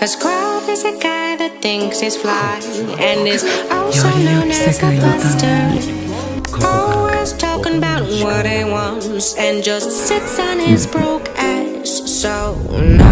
A scrub is a guy that thinks he's fly and is also known as a buster. Always talking about what he wants and just sits on his broke ass. So no.